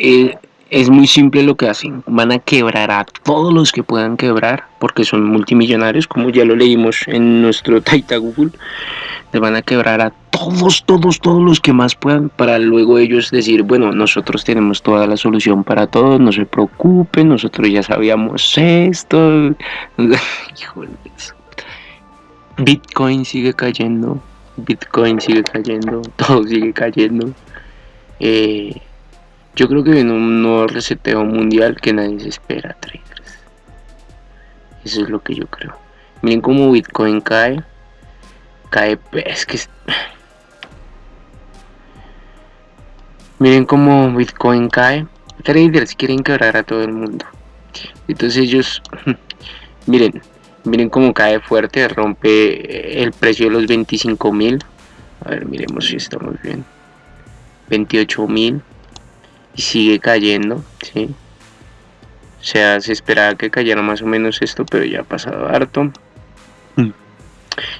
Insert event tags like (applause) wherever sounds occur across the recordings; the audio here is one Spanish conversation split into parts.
eh, es muy simple lo que hacen. Van a quebrar a todos los que puedan quebrar, porque son multimillonarios, como ya lo leímos en nuestro (laughs) Taita Google. Le van a quebrar a todos, todos, todos los que más puedan, para luego ellos decir, bueno, nosotros tenemos toda la solución para todos, no se preocupen, nosotros ya sabíamos esto. (laughs) Bitcoin sigue cayendo, Bitcoin sigue cayendo, (laughs) todo sigue cayendo. Eh, yo creo que viene un nuevo reseteo mundial que nadie se espera, traders. Eso es lo que yo creo. Miren cómo Bitcoin cae. Cae, es que... Miren cómo Bitcoin cae. Traders quieren quebrar a todo el mundo. Entonces ellos... (laughs) miren, miren cómo cae fuerte, rompe el precio de los 25 mil. A ver, miremos si estamos bien. 28 mil y sigue cayendo, ¿sí? O sea, se esperaba que cayera más o menos esto, pero ya ha pasado harto. Mm.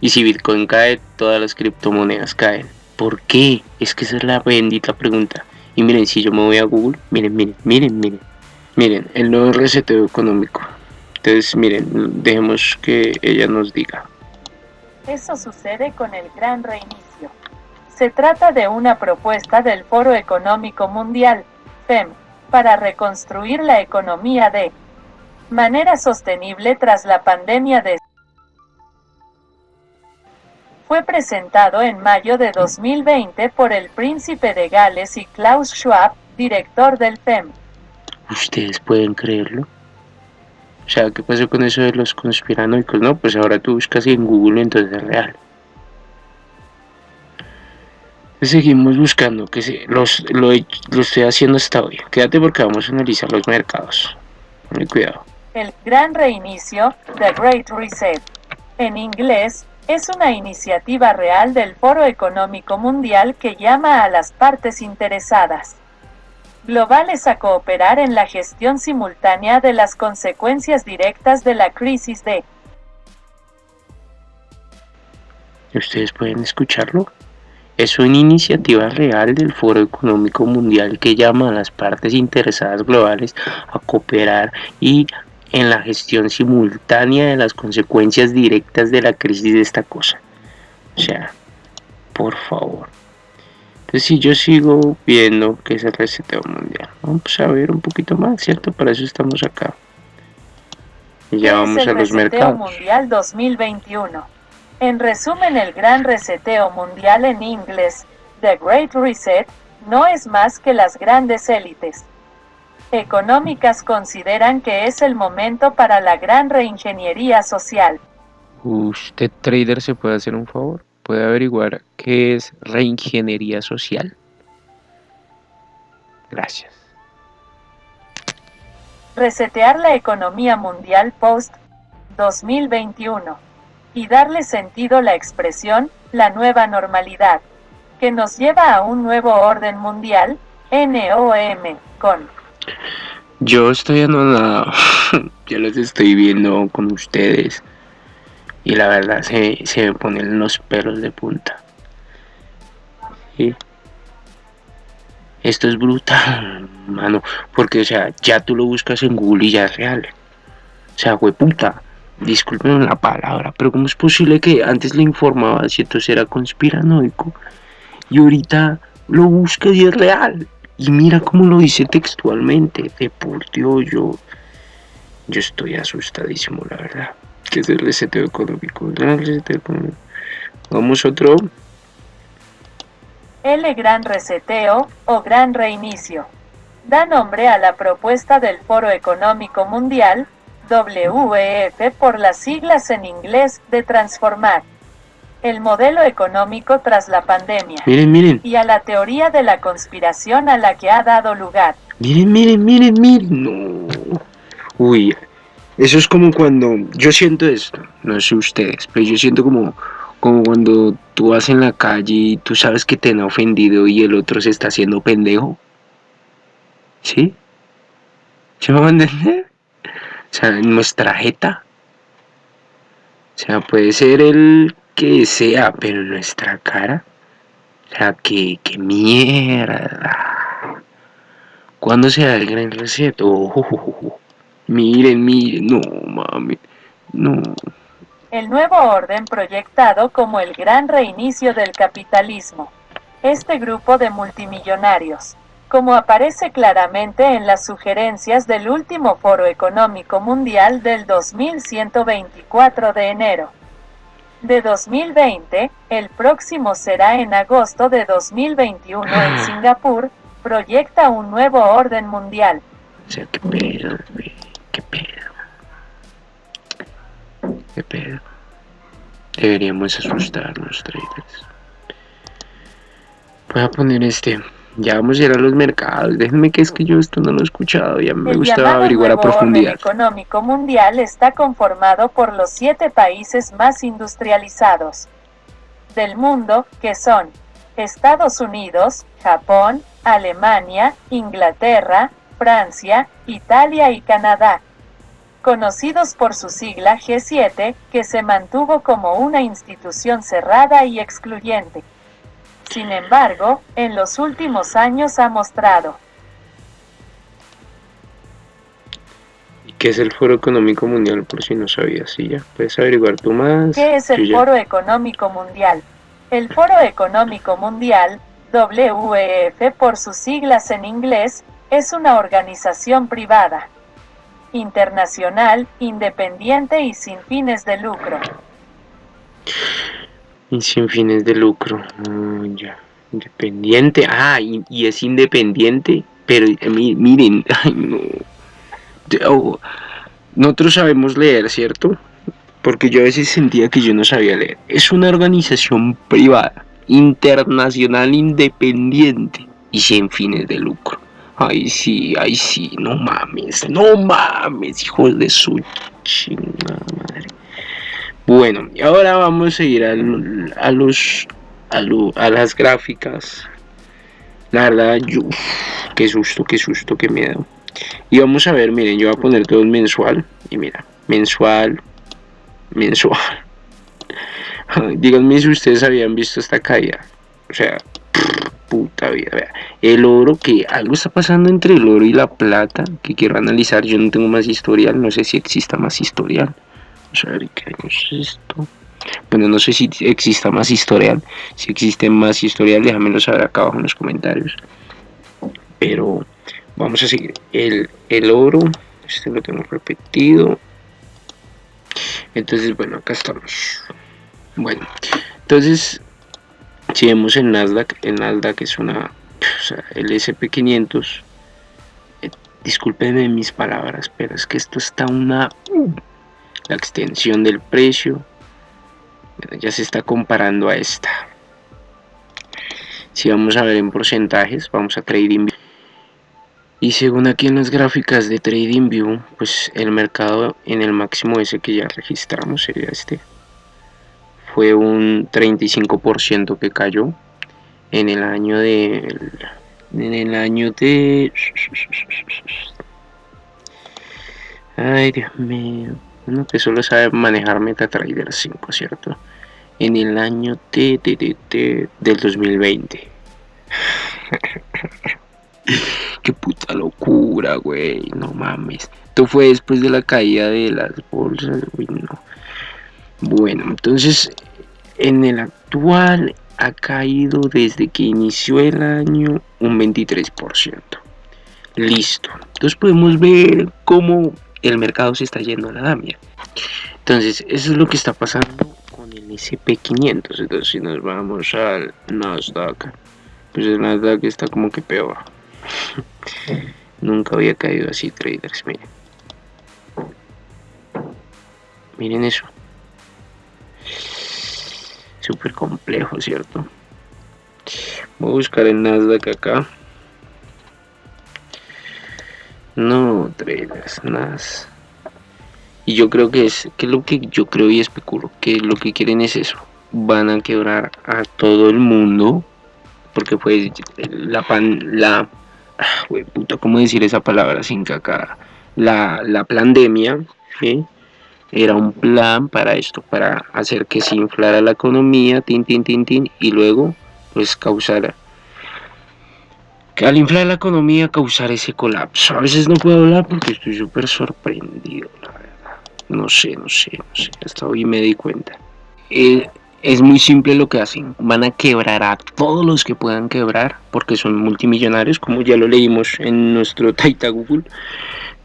Y si Bitcoin cae, todas las criptomonedas caen. ¿Por qué? Es que esa es la bendita pregunta. Y miren, si yo me voy a Google, miren, miren, miren, miren. Miren, el nuevo reseteo económico. Entonces, miren, dejemos que ella nos diga. Eso sucede con el gran reinicio. Se trata de una propuesta del Foro Económico Mundial, Para reconstruir la economía de manera sostenible tras la pandemia de fue presentado en mayo de 2020 por el príncipe de Gales y Klaus Schwab, director del FEM. ¿Ustedes pueden creerlo? O sea, ¿qué pasó con eso de los conspiranoicos? No, pues ahora tú buscas en Google entonces es real. Seguimos buscando, que los, lo, estoy haciendo hasta hoy. Quédate porque vamos a analizar los mercados. Muy cuidado. El Gran Reinicio, The Great Reset, en inglés, es una iniciativa real del Foro Económico Mundial que llama a las partes interesadas globales a cooperar en la gestión simultánea de las consecuencias directas de la crisis de... ¿Ustedes pueden escucharlo? Es una iniciativa real del Foro Económico Mundial que llama a las partes interesadas globales a cooperar y en la gestión simultánea de las consecuencias directas de la crisis de esta cosa. O sea, por favor. Entonces si yo sigo viendo que es el reseteo mundial, vamos a ver un poquito más, ¿cierto? Para eso estamos acá. Y ya vamos a los mercados. Mundial 2021. En resumen, el gran reseteo mundial en inglés, The Great Reset, no es más que las grandes élites económicas consideran que es el momento para la gran reingeniería social. ¿Usted, trader, se puede hacer un favor? ¿Puede averiguar qué es reingeniería social? Gracias. Resetear la economía mundial post 2021 y darle sentido la expresión, la nueva normalidad, que nos lleva a un nuevo orden mundial, NOM, con... Yo estoy anonadado, (laughs) yo los estoy viendo con ustedes y la verdad se, se me ponen los pelos de punta. Esto es brutal, mano, porque o sea, ya tú lo buscas en Google y ya es real. O sea, fue puta disculpen la palabra, pero ¿cómo es posible que antes le informaba si entonces era conspiranoico y ahorita lo busca y es real? Y mira cómo lo dice textualmente, de por Dios, yo, yo estoy asustadísimo, la verdad. Que es el reseteo económico, el reseteo económico. Vamos otro. El gran reseteo o gran reinicio. Da nombre a la propuesta del Foro Económico Mundial WEF por las siglas en inglés de transformar el modelo económico tras la pandemia. Miren, miren. Y a la teoría de la conspiración a la que ha dado lugar. Miren, miren, miren, miren. No. Uy, eso es como cuando yo siento esto, no sé ustedes, pero yo siento como, como cuando tú vas en la calle y tú sabes que te han ofendido y el otro se está haciendo pendejo. ¿Sí? ¿Se me va a entender? O sea, nuestra jeta. O sea, puede ser el que sea, pero nuestra cara. O sea, que, que mierda. ¿Cuándo se da el gran reset? Oh, miren, miren, no mami, no. El nuevo orden proyectado como el gran reinicio del capitalismo. Este grupo de multimillonarios, como aparece claramente en las sugerencias del último Foro Económico Mundial del 2124 de enero de 2020, el próximo será en agosto de 2021 en ah. Singapur, proyecta un nuevo orden mundial. O sea, qué pedo, qué pedo. Qué pedo. Deberíamos asustarnos, traders. Voy a poner este. Ya vamos a ir a los mercados. Déjenme que es que yo esto no lo he escuchado. Ya me gusta averiguar a profundidad. El económico mundial está conformado por los siete países más industrializados del mundo, que son Estados Unidos, Japón, Alemania, Inglaterra, Francia, Italia y Canadá, conocidos por su sigla G7, que se mantuvo como una institución cerrada y excluyente. Sin embargo, en los últimos años ha mostrado ¿Y qué es el Foro Económico Mundial? Por si no sabías, sí, ya puedes averiguar tú más. ¿Qué es el Foro Económico Mundial? El Foro Económico Mundial, WEF por sus siglas en inglés, es una organización privada, internacional, independiente y sin fines de lucro y sin fines de lucro. Ah, ya. Independiente. Ah, y, es independiente. Pero eh, miren, (laughs) ay, no. Nosotros sabemos leer, ¿cierto? Porque yo a veces sentía que yo no sabía leer. Es una organización privada, internacional, independiente y sin fines de lucro. Ay, sí, ay, sí, no mames, no mames, hijos de su chingada madre. Bueno, y ahora vamos a ir a, los a, las gráficas. La verdad, yo, qué susto, qué susto, qué miedo. Y vamos a ver, miren, yo voy a poner todo mensual. Y mira, mensual, mensual. (laughs) Díganme si ustedes habían visto esta caída. O sea, (laughs) puta vida. Vea. El oro, que algo está pasando entre el oro y la plata, que quiero analizar. Yo no tengo más historial, no sé si exista más historial. Vamos a ver qué es esto. Bueno, no sé si exista más historial. Si existe más historial, déjamelo saber acá abajo en los comentarios. Pero vamos a seguir. El, el oro, este lo tengo repetido. Entonces, bueno, acá estamos. Bueno, entonces, si vemos en Nasdaq, el Nasdaq es una, o sea, el SP500. Eh, discúlpenme mis palabras, pero es que esto está una la extensión del precio. Ya se está comparando a esta. Si vamos a ver en porcentajes vamos a TradingView y según aquí en las gráficas de TradingView pues el mercado en el máximo ese que ya registramos sería este fue un 35% que cayó en el año de en el año de ay Dios mío uno que solo sabe manejar MetaTrader 5, ¿cierto? En el año T, del 2020. (laughs) Qué puta locura, güey. No mames. Esto fue después de la caída de las bolsas, güey. No. Bueno, entonces, en el actual ha caído desde que inició el año un 23%. Listo. Entonces podemos ver cómo el mercado se está yendo a la damia. Entonces, eso es lo que está pasando con el SP500. Entonces, si nos vamos al Nasdaq, pues el Nasdaq está como que peor. (laughs) Nunca había caído así, traders. Miren, miren eso. Súper complejo, ¿cierto? Voy a buscar el Nasdaq acá. No, traders, nada. Y yo creo que es, que lo que yo creo y especulo, que lo que quieren es eso. Van a quebrar a todo el mundo. Porque pues la pan, la, ah, puta, ¿cómo decir esa palabra sin caca? La, la pandemia, Era un plan para esto, para hacer que se inflara la economía, tin, tin, tin, tin, y luego pues causara que al inflar la economía causar ese colapso. A veces no puedo hablar porque estoy súper sorprendido, la verdad. No sé, no sé, no sé. Hasta hoy me di cuenta. Eh, es muy simple lo que hacen. Van a quebrar a todos los que puedan quebrar porque son multimillonarios, como ya lo leímos en nuestro (laughs) Taita Google.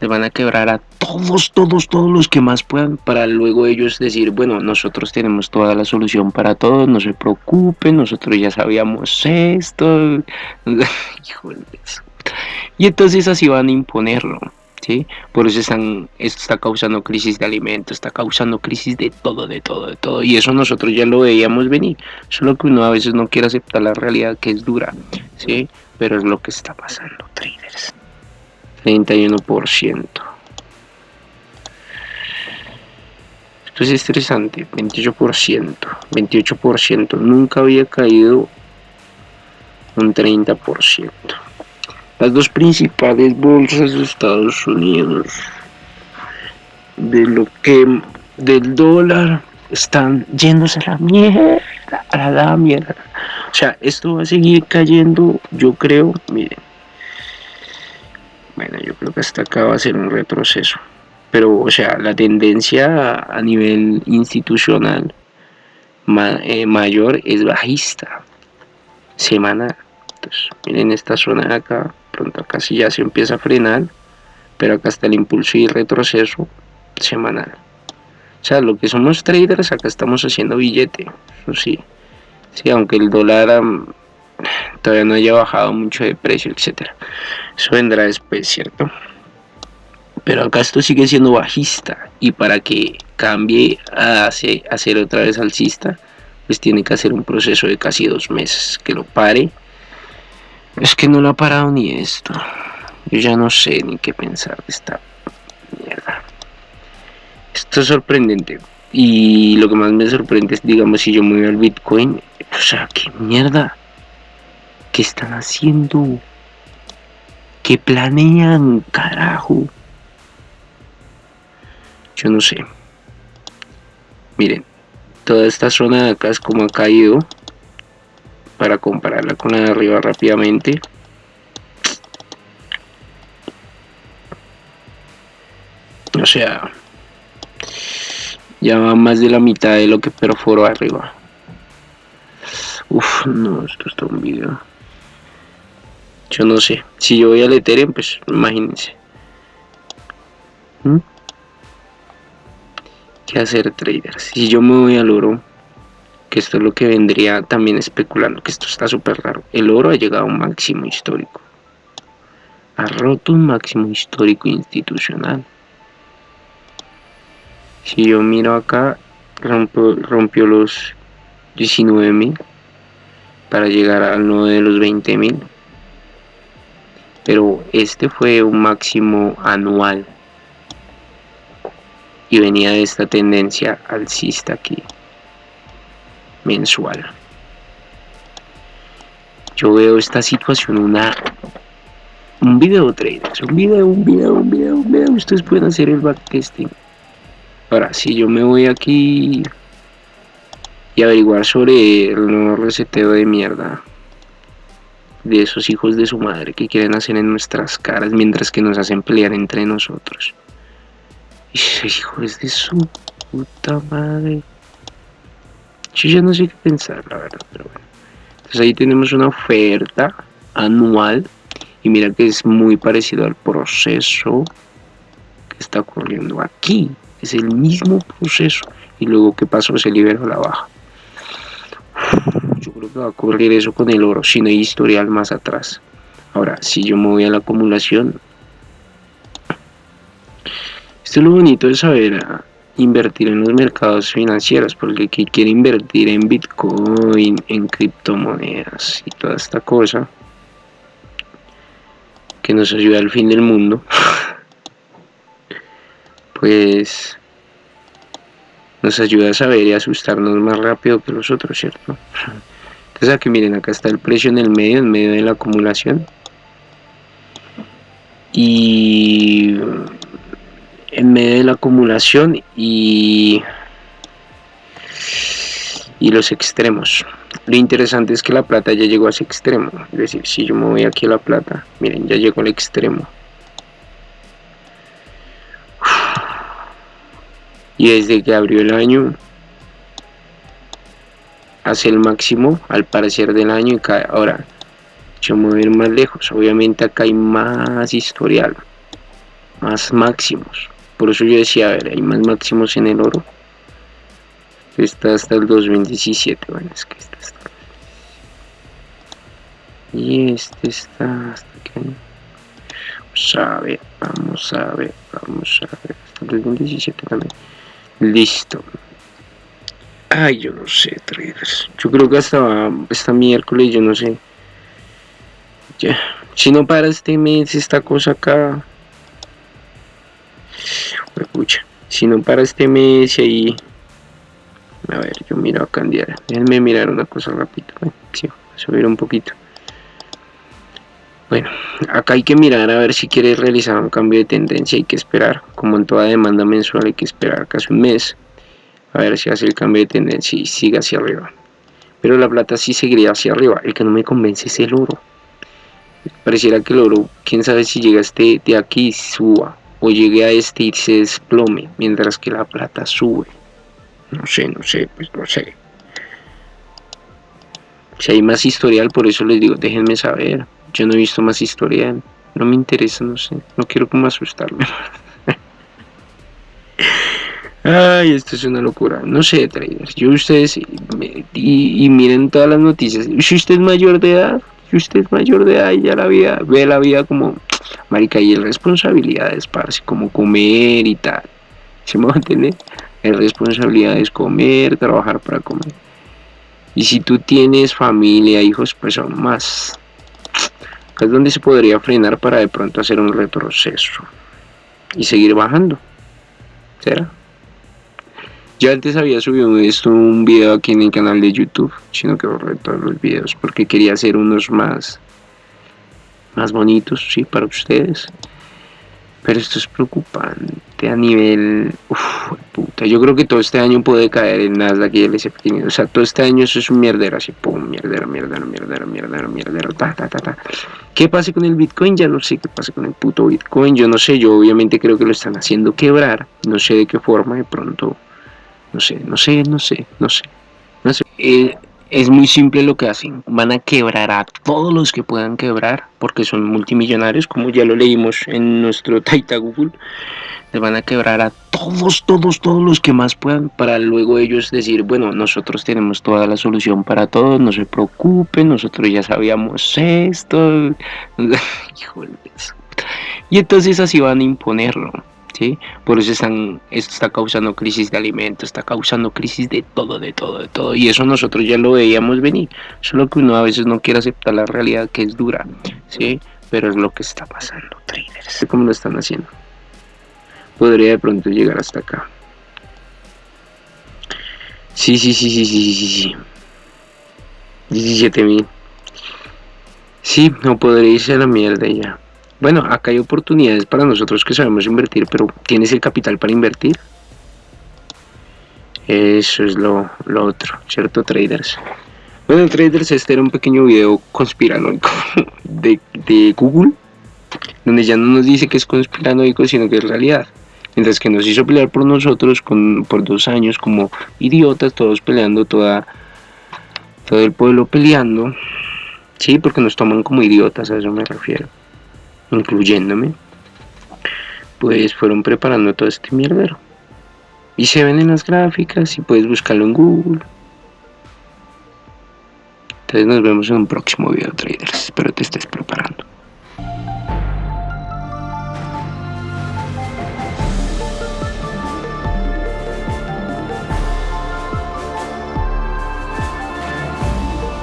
Le van a quebrar a todos, todos, todos los que más puedan para luego ellos decir, bueno, nosotros tenemos toda la solución para todo, no se preocupen, nosotros ya sabíamos esto. (laughs) Y entonces así van a imponerlo. ¿Sí? Por eso están, esto está causando crisis de alimentos, está causando crisis de todo, de todo, de todo. Y eso nosotros ya lo veíamos venir. Solo que uno a veces no quiere aceptar la realidad que es dura, ¿sí? Pero es lo que está pasando, traders. 31%. Esto es estresante, 28%, 28%, nunca había caído un 30%. Las dos principales bolsas de Estados Unidos, de lo que del dólar, están yéndose a la mierda, a la mierda. O sea, esto va a seguir cayendo, yo creo, miren, bueno, yo creo que hasta acá va a ser un retroceso. Pero, o sea, la tendencia a nivel institucional eh, mayor es bajista, semanal. Entonces, miren esta zona de acá, pronto acá sí ya se empieza a frenar, pero acá está el impulso y retroceso semanal. O sea, lo que somos traders, acá estamos haciendo billete, eso sí. Sí, aunque el dólar todavía no haya bajado mucho de precio, etcétera. Eso vendrá después, ¿cierto? Pero acá esto sigue siendo bajista y para que cambie a, ser otra vez alcista, pues tiene que hacer un proceso de casi dos meses que lo pare. Es que no lo ha parado ni esto. Yo ya no sé ni qué pensar de esta mierda. Esto es sorprendente. Y lo que más me sorprende es, digamos, si yo me voy al Bitcoin, o sea, qué mierda. ¿Qué están haciendo? ¿Qué planean, carajo? Yo no sé. Miren, toda esta zona de acá es como ha caído. Para compararla con la de arriba rápidamente. O sea, ya va más de la mitad de lo que perforó arriba. Uf, no, esto está un video. Yo no sé. Si yo voy al Ethereum, pues imagínense. ¿Mm? ¿Qué hacer traders? Si yo me voy al oro, que esto es lo que vendría también especulando, que esto está súper raro. El oro ha llegado a un máximo histórico. Ha roto un máximo histórico institucional. Si yo miro acá, rompió, los 19.000 para llegar al nuevo de los 20.000 pero este fue un máximo anual y venía de esta tendencia alcista aquí mensual yo veo esta situación una un video traders un video un video un video un video ustedes pueden hacer el backtesting ahora si yo me voy aquí y averiguar sobre el nuevo reseteo de mierda de esos hijos de su madre que quieren hacer en nuestras caras mientras que nos hacen pelear entre nosotros. Hijos de su puta madre. Yo ya no sé qué pensar, la verdad, pero bueno. Entonces ahí tenemos una oferta anual y mira que es muy parecido al proceso que está ocurriendo aquí. Es el mismo proceso. Y luego, ¿qué pasó? Se liberó la baja. Yo creo que va a ocurrir eso con el oro, si no hay historial más atrás. Ahora, si yo me voy a la acumulación, esto es lo bonito de saber ah, invertir en los mercados financieros, porque el que quiere invertir en Bitcoin, en criptomonedas y toda esta cosa, que nos ayuda al fin del mundo, (laughs) pues nos ayuda a saber y asustarnos más rápido que los otros, ¿cierto? Entonces aquí miren, acá está el precio en el medio, en medio de la acumulación. Y en medio de la acumulación y y los extremos. Lo interesante es que la plata ya llegó a ese extremo. Es decir, si yo me voy aquí a la plata, miren, ya llegó al extremo. Y desde que abrió el año, hace el máximo al parecer del año y cae. Ahora, yo me voy a ir más lejos. Obviamente acá hay más historial, más máximos. Por eso yo decía, a ver, hay más máximos en el oro. Está hasta el 2017 bueno es que está y este está hasta que vamos a ver vamos a ver vamos a ver. Hasta el 2017 también. Listo. Ay yo no sé traders. Yo creo que hasta esta miércoles yo no sé. Ya si no para este mes esta cosa acá si no para este mes y ahí a ver yo miro acá en diario déjenme mirar una cosa rápido subir un poquito. Bueno acá hay que mirar a ver si quieres realizar un cambio de tendencia hay que esperar. Como en toda demanda mensual hay que esperar casi un mes a ver si hace el cambio de tendencia y sigue hacia arriba. Pero la plata sí seguiría hacia arriba. El que no me convence es el oro. Pareciera que el oro quién sabe si llega este de aquí suba o llegue a este y se desplome mientras que la plata sube no sé, no sé, pues no sé. Si hay más historial, por eso les digo, déjenme saber. Yo no he visto más historial. No me interesa, no sé. No quiero como asustarme. (laughs) Ay, esto es una locura. No sé, traders. Yo ustedes y, miren todas las noticias. Si usted es mayor de edad, si usted es mayor de edad y ya la vida, ve la vida como marica y el responsabilidades, para así como comer y tal. ¿Se me va a entender? es responsabilidad es comer, trabajar para comer. Y si tú tienes familia, hijos, pues son más. Es donde se podría frenar para de pronto hacer un retroceso y seguir bajando. ¿Será? Ya antes había subido esto un video aquí en el canal de YouTube, sino que borré todos los videos porque quería hacer unos más más bonitos, sí, para ustedes. Pero esto es preocupante a nivel... Uf, puta. Yo creo que todo este año puede caer en Nasdaq y el S&P O sea, todo este año eso es un mierdero, así, pum, mierdero, mierdero, mierdero, mierdero, mierdero, ta, ta, ta, ta. ¿Qué pasa con el Bitcoin? Ya no sé qué pasa con el puto Bitcoin. Yo no sé, yo obviamente creo que lo están haciendo quebrar. No sé de qué forma, de pronto... No sé, no sé, no sé, no sé. No sé. Eh, es muy simple lo que hacen. Van a quebrar a todos los que puedan quebrar, porque son multimillonarios, como ya lo leímos en nuestro (laughs) Taita Google. Les van a quebrar a todos, todos, todos los que más puedan, para luego ellos decir, bueno, nosotros tenemos toda la solución para todos, no se preocupen, nosotros ya sabíamos esto. (laughs) Híjole. Y entonces así van a imponerlo. Por eso están, esto está causando crisis de alimentos, está causando crisis de todo, de todo, de todo. Y eso nosotros ya lo veíamos venir. Solo que uno a veces no quiere aceptar la realidad que es dura, ¿sí? Pero es lo que está pasando, traders. ¿Cómo lo están haciendo? Podría de pronto llegar hasta acá. Sí, sí, sí, sí, sí, sí, sí. 17 mil. Sí, no podría irse a la mierda ya. Bueno, acá hay oportunidades para nosotros que sabemos invertir, pero ¿tienes el capital para invertir? Eso es lo, otro, ¿cierto, traders? Bueno, traders, este era un pequeño video conspiranoico (laughs) de, de Google, donde ya no nos dice que es conspiranoico, sino que es realidad. Mientras que nos hizo pelear por nosotros con, por dos años como idiotas, todos peleando, toda, todo el pueblo peleando. Sí, porque nos toman como idiotas, a eso me refiero incluyéndome, pues fueron preparando todo este mierdero. Y se ven en las gráficas y puedes buscarlo en Google. Entonces nos vemos en un próximo video traders. Espero